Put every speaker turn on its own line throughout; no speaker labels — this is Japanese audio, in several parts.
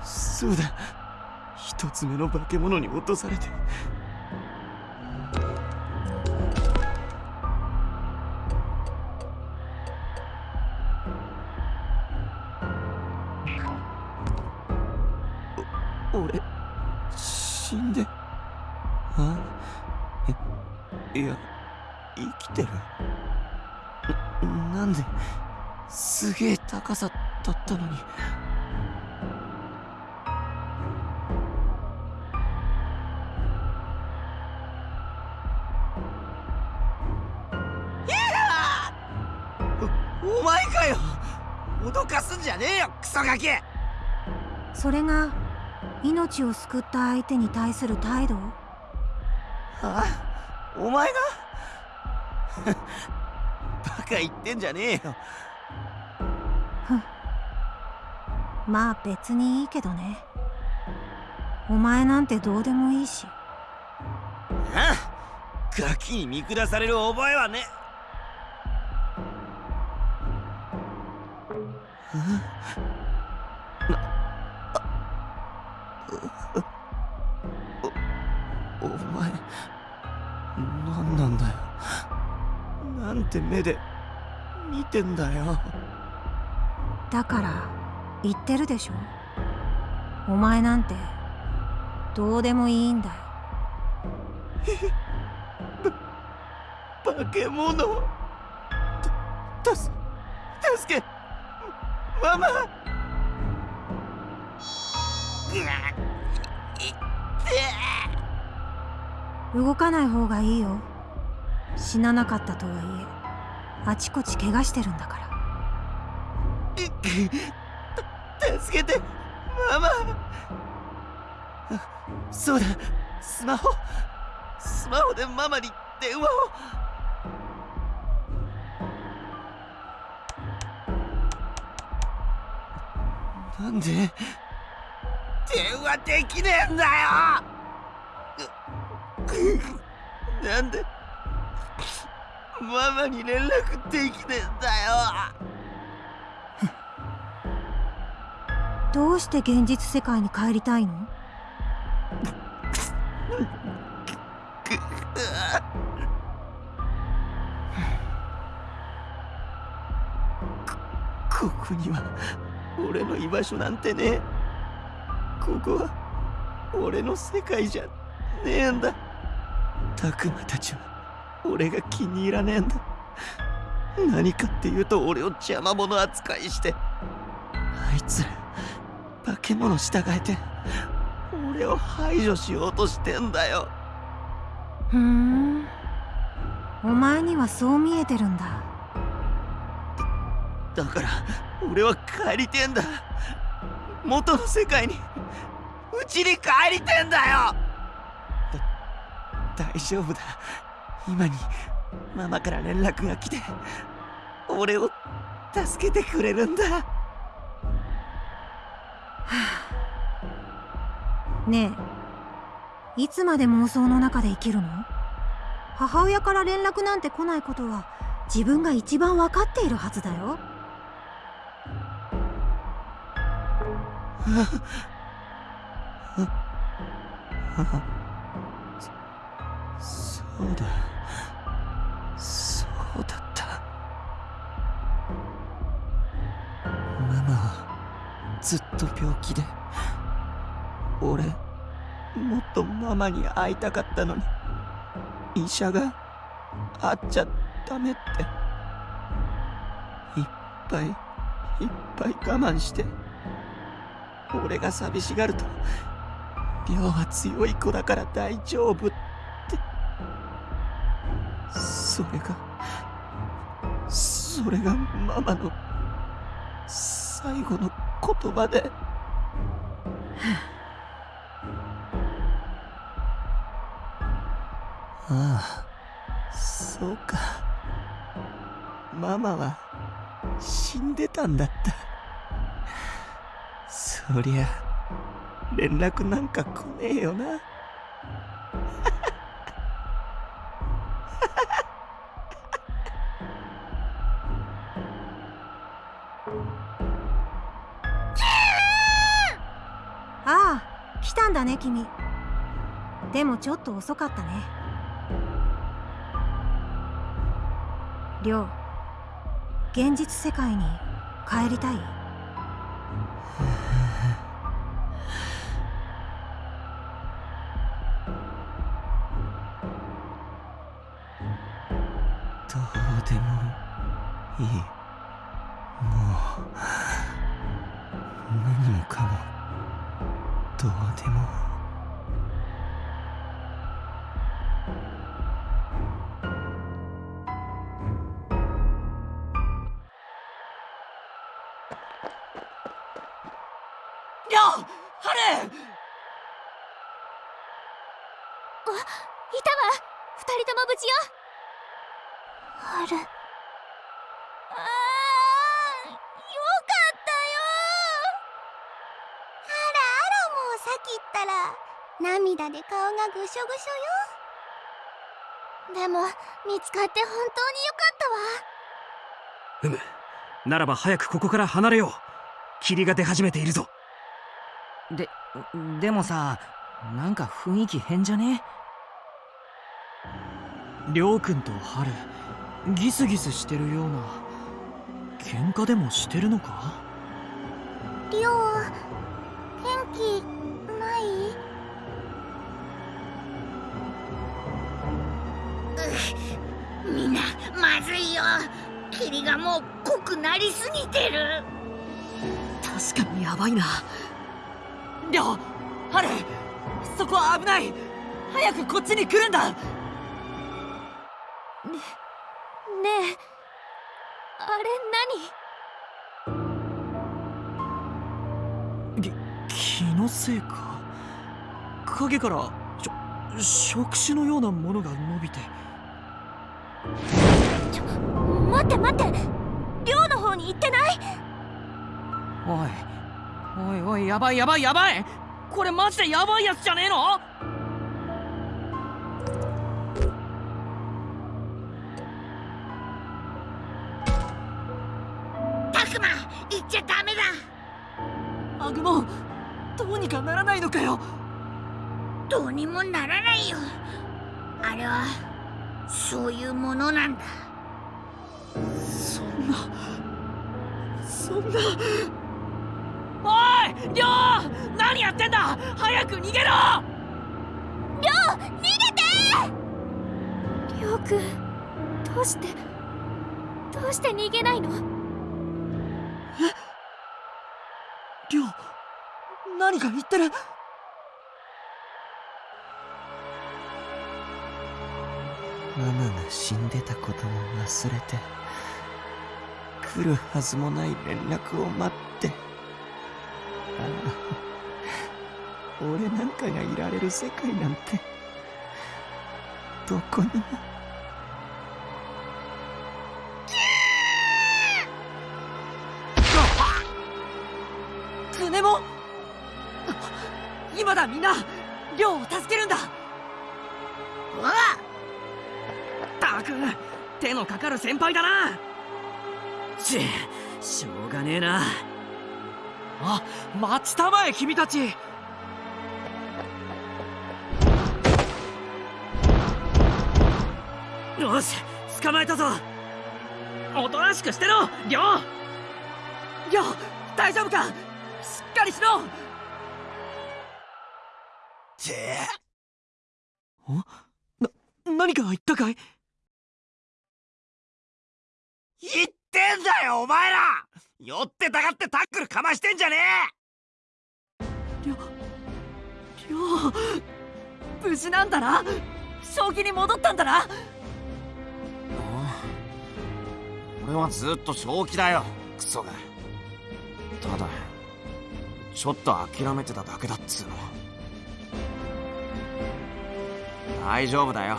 そそうだ一つ目の化け物に落とされて。お俺死んで。あえいや生きてる。ななんですげえ高さだったのに。おお前かよ。脅かすんじゃねえよクソガキ。
それが命を救った相手に対する態度？
あお前が？バカ言ってんじゃねえよ。
まあ別にいいけどね。お前なんてどうでもいいし。
あガキに見下される覚えはねおお前何なんだよなんて目で見てんだよ
だから言ってるでしょお前なんてどうでもいいんだよ
化け物たす助けママ。
動かない方がいいよ。死ななかったとはいえあちこち怪我してるんだから。
助けてママ。そうだ。スマホ。スマホでママに電話をなんで？電話できねえんだよ！なんで？ママに連絡できねえんだよ！
どうして現実世界に帰りたいの？
ここには俺の居場所なんてね。えここは俺の世界じゃねえんだ。たくまたちは俺が気に入らねえんだ。何かっていうと俺を邪魔者扱いしてあいつら化け物従えて俺を排除しようとしてんだよ。
ふーん。お前にはそう見えてるんだ
だから俺は帰りてんだ。元の世界に。うちに帰りてんだよ。だ大丈夫だ。今にママから連絡が来て俺を助けてくれるんだ。
ねえいつまで妄想の中で生きるの？母親から連絡なんて来ないことは自分が一番分かっているはずだよ
そうだそうだった。ママはずっと病気で。俺もっとママに会いたかったのに。医者が会っちゃダメって。いっぱいいっぱい我慢して。俺が寂しがると病は強い子だから大丈夫って。それがそれがママの最後の言葉で。ああそうか。ママは死んでたんだったそりゃ連絡なんか来ねえよな。
ああ来たんだね君。でもちょっと遅かったね。りょう現実世界に帰りたい？
どうでもいい。もう何もかもどうでも。
りょうハル！
いたわ。二人とも無事よ
ある。
あーよかったよ。
あらあらもうさっき言ったら涙で顔がぐしょぐしょよ。
でも見つかって本当によかったわ。
うむ。ならば早くここから離れよう。霧が出始めているぞ。
ででもさなんか雰囲気変じゃね？りょうくんとハルギスギスしてるような喧嘩でもしてるのか？
りょう元気ない？
みんなまずいよ。霧がもう濃くなりすぎてる。
確かにヤバいな。りょうハルそこは危ない。早くこっちに来るんだ。
ねえ。あれ
き気のせいか？影からしょ触手のようなものが伸びて。
何待って待って。寮の方に行ってない？
おいおいおいやばいやばいやばい！これマジでやばいやつじゃねえの？
たくま行っちゃダメだ。
アグモンどうにかならないのかよ。
どうにもならないよ。あれはそういうものなんだ。
そんなそんな。おいりょう何やってんだ。早く逃げろ。
りょうくんどうしてどうして逃げないの？
りょう何か言ってる？
ママが死んでたことも忘れて来るはずもない連絡を待って。ああ俺なんかがいられる世界なんてどこにも。
ネモン今だみんなりょうを助けるんだ。
うわ
ったく手のかかる先輩だな。ちしょうがねえな。あ待ちたまえ君たち。よし捕まえたぞ。おとなしくしてろりょうりょう大丈夫か？しっかりしろ！
て。
何か言ったかい？
言ってんだよお前ら！酔ってたがってタックルかましてんじゃね
りょりょう無事なんだな？正気に戻ったんだな？
俺はずっと正気だよクソが。ただちょっと諦めてただけだっつうの。大丈夫だよ。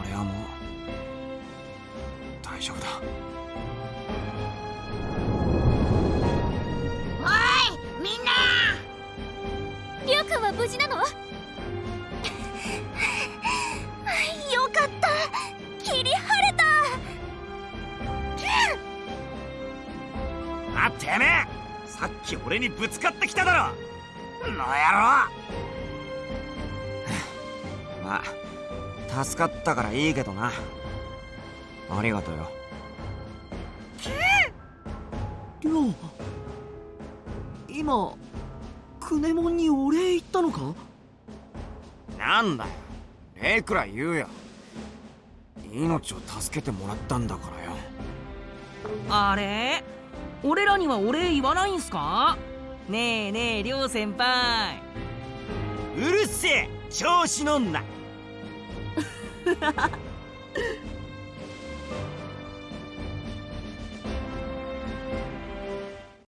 俺はもう大丈夫だ。俺にぶつかってきただろの野郎。まあ助かったからいいけどな。ありがとうよ。
りょう今クネモンにお礼言ったのか？
なんだよ。礼くらい言うよ。命を助けてもらったんだからよ。
あれ？俺らにはお礼言わないんすか？ねえねえりょう先輩。
うるせえ調子乗んな